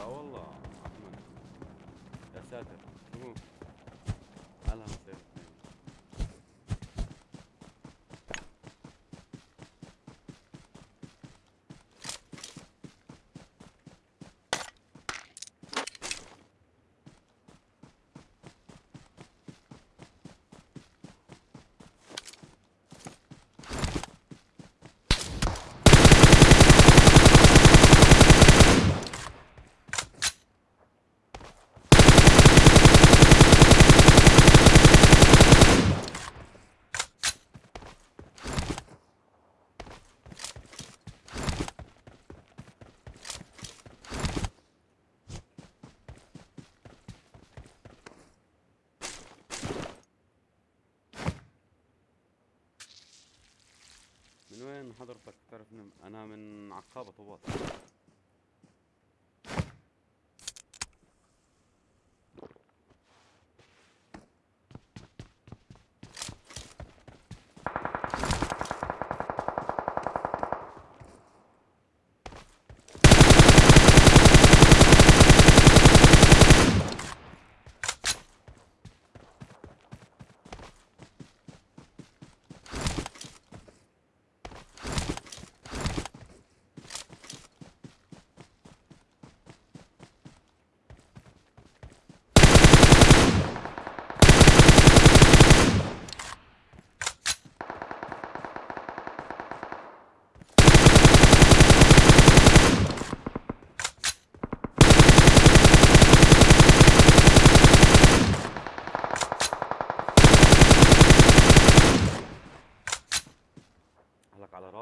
لا والله يا ساتر. من وين حضرتك تعرفني أنا من عقابة طوبات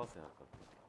ってなかった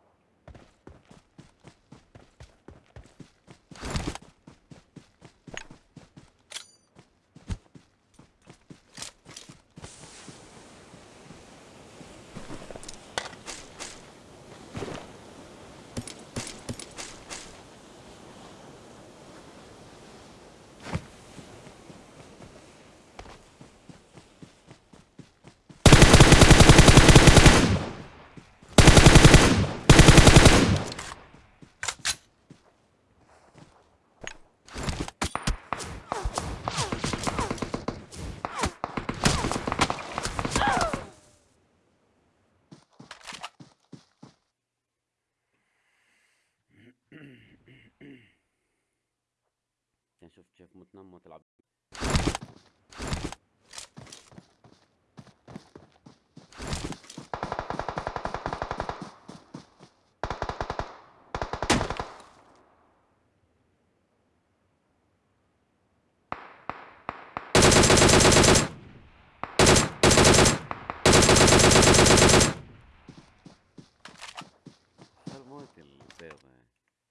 شفت كيف متنمى تلعب.